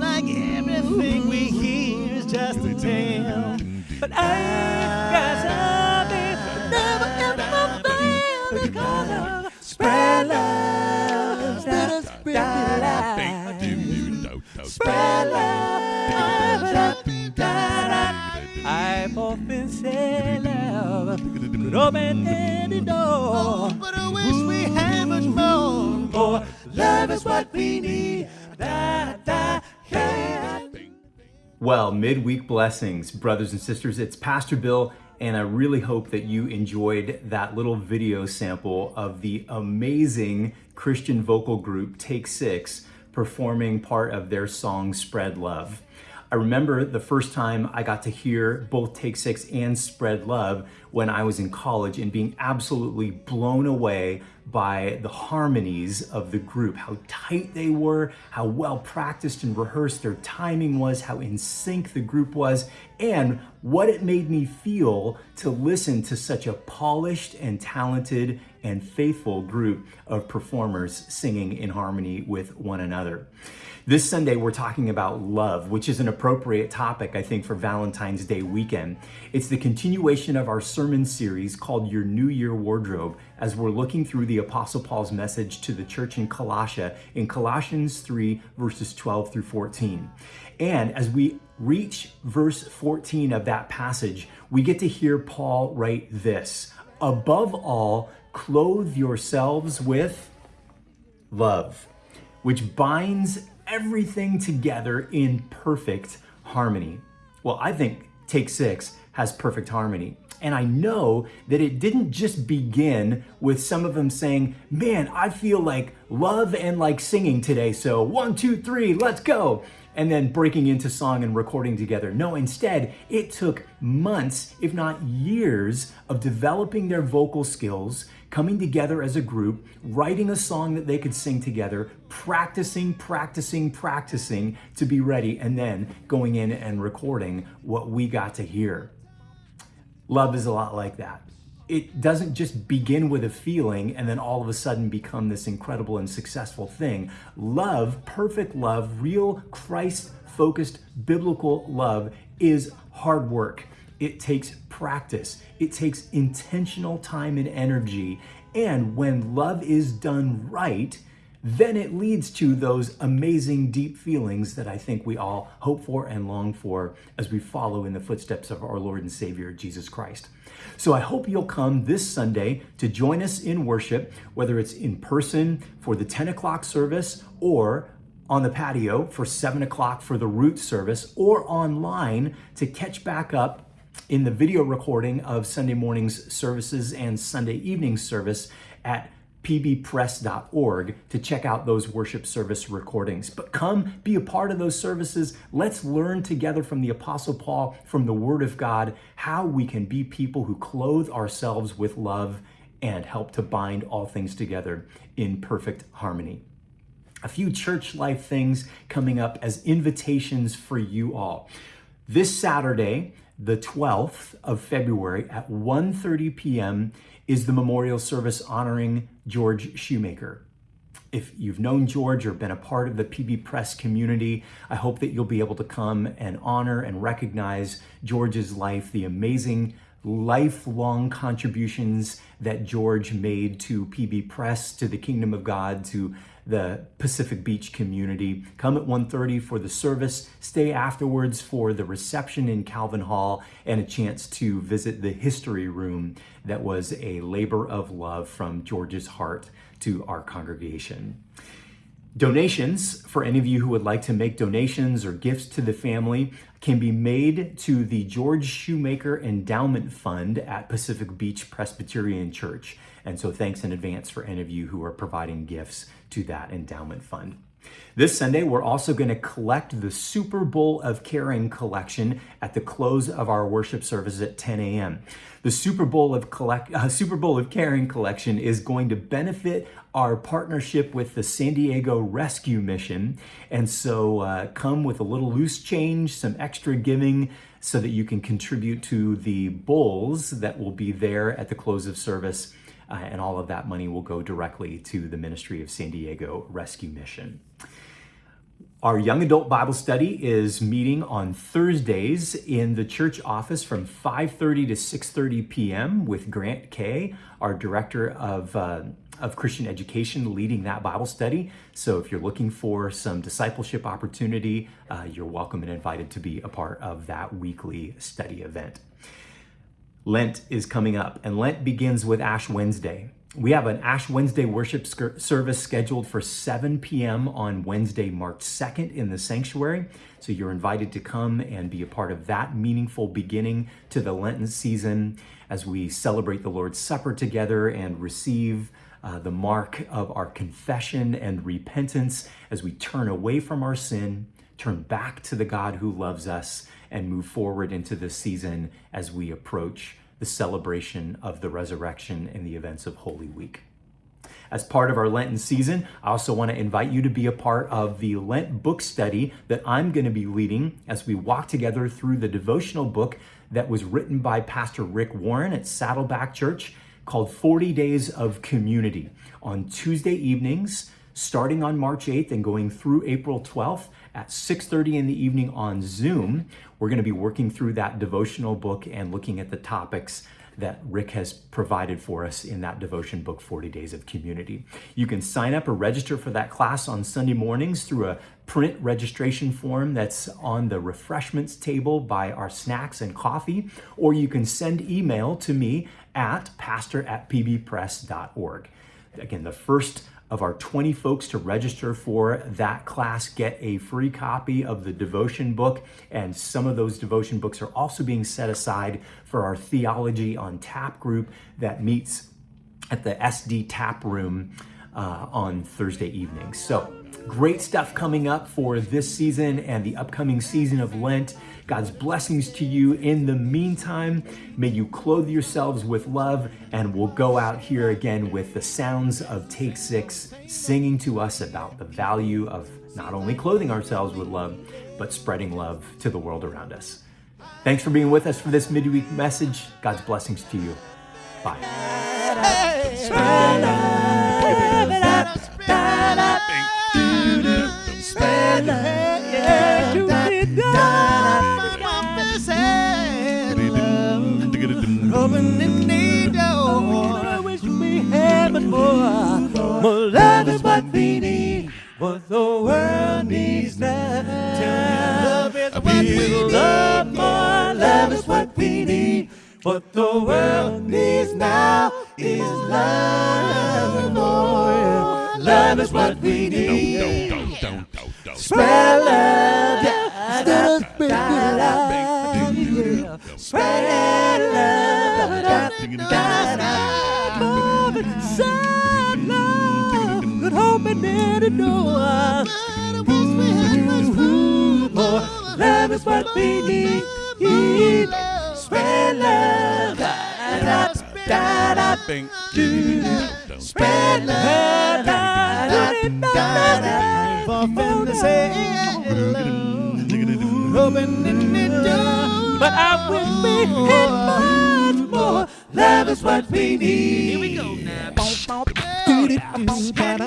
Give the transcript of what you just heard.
like everything we hear is just a tale. But I got something that never ever fail because of spread love, spread, spread love, spread love. I've often said love could open any door, oh, but I wish we had much more. For love is what we need. Well, midweek blessings, brothers and sisters. It's Pastor Bill, and I really hope that you enjoyed that little video sample of the amazing Christian vocal group Take Six performing part of their song Spread Love. I remember the first time I got to hear both Take Six and Spread Love when I was in college and being absolutely blown away by the harmonies of the group, how tight they were, how well practiced and rehearsed their timing was, how in sync the group was, and what it made me feel to listen to such a polished and talented and faithful group of performers singing in harmony with one another. This Sunday, we're talking about love, which is an appropriate topic, I think, for Valentine's Day weekend. It's the continuation of our sermon series called Your New Year Wardrobe, as we're looking through the Apostle Paul's message to the church in Colossia in Colossians 3, verses 12 through 14. And as we reach verse 14 of that passage, we get to hear Paul write this Above all, clothe yourselves with love, which binds everything together in perfect harmony. Well, I think Take Six has perfect harmony. And I know that it didn't just begin with some of them saying, man, I feel like love and like singing today. So one, two, three, let's go. And then breaking into song and recording together. No, instead, it took months, if not years, of developing their vocal skills, coming together as a group, writing a song that they could sing together, practicing, practicing, practicing to be ready, and then going in and recording what we got to hear. Love is a lot like that. It doesn't just begin with a feeling and then all of a sudden become this incredible and successful thing. Love, perfect love, real Christ focused biblical love is hard work. It takes practice. It takes intentional time and energy. And when love is done right, then it leads to those amazing deep feelings that I think we all hope for and long for as we follow in the footsteps of our Lord and Savior, Jesus Christ. So I hope you'll come this Sunday to join us in worship, whether it's in person for the 10 o'clock service or on the patio for 7 o'clock for the root service or online to catch back up in the video recording of Sunday morning's services and Sunday evening service at pbpress.org to check out those worship service recordings. But come be a part of those services. Let's learn together from the Apostle Paul, from the Word of God, how we can be people who clothe ourselves with love and help to bind all things together in perfect harmony. A few church life things coming up as invitations for you all. This Saturday, the 12th of February at 1:30 p.m. is the memorial service honoring George Shoemaker. If you've known George or been a part of the PB Press community, I hope that you'll be able to come and honor and recognize George's life, the amazing lifelong contributions that George made to PB Press, to the Kingdom of God, to the Pacific Beach community. Come at 1.30 for the service, stay afterwards for the reception in Calvin Hall, and a chance to visit the history room that was a labor of love from George's heart to our congregation. Donations, for any of you who would like to make donations or gifts to the family, can be made to the George Shoemaker Endowment Fund at Pacific Beach Presbyterian Church. And so thanks in advance for any of you who are providing gifts to that endowment fund. This Sunday, we're also going to collect the Super Bowl of Caring collection at the close of our worship service at 10 a.m. The Super Bowl of collect, uh, Super Bowl of Caring collection is going to benefit our partnership with the San Diego Rescue Mission, and so uh, come with a little loose change, some extra giving, so that you can contribute to the bowls that will be there at the close of service uh, and all of that money will go directly to the Ministry of San Diego Rescue Mission. Our young adult Bible study is meeting on Thursdays in the church office from 5:30 to 6:30 p.m. with Grant Kay, our director of uh, of Christian education, leading that Bible study. So if you're looking for some discipleship opportunity, uh, you're welcome and invited to be a part of that weekly study event. Lent is coming up, and Lent begins with Ash Wednesday. We have an Ash Wednesday worship service scheduled for 7 p.m. on Wednesday, March 2nd in the sanctuary. So you're invited to come and be a part of that meaningful beginning to the Lenten season as we celebrate the Lord's Supper together and receive uh, the mark of our confession and repentance as we turn away from our sin, turn back to the God who loves us, and move forward into this season as we approach the celebration of the resurrection and the events of Holy Week. As part of our Lenten season, I also want to invite you to be a part of the Lent book study that I'm going to be leading as we walk together through the devotional book that was written by Pastor Rick Warren at Saddleback Church called 40 Days of Community. On Tuesday evenings, starting on March 8th and going through April 12th at 6:30 in the evening on Zoom. We're going to be working through that devotional book and looking at the topics that Rick has provided for us in that devotion book, 40 Days of Community. You can sign up or register for that class on Sunday mornings through a print registration form that's on the refreshments table by our snacks and coffee, or you can send email to me at pastor at pbpress.org. Again, the first of our 20 folks to register for that class get a free copy of the devotion book. And some of those devotion books are also being set aside for our Theology on Tap group that meets at the SD Tap Room uh, on Thursday evenings. So, great stuff coming up for this season and the upcoming season of Lent. God's blessings to you. In the meantime, may you clothe yourselves with love, and we'll go out here again with the sounds of Take Six singing to us about the value of not only clothing ourselves with love, but spreading love to the world around us. Thanks for being with us for this midweek message. God's blessings to you. Bye. What the world needs now. Love is what we love. More love is what we need. What the world needs now is love. More love is what we need. Spread love. Spread love. Spread. Love and any door. More love is what we need. Spread love. Da, da, da, bing, do, do. Spread love. Da, da, da, da, for them to say opening the door. But I wish we had much more. Love is what we need. Here we go now. Twenty times. Spread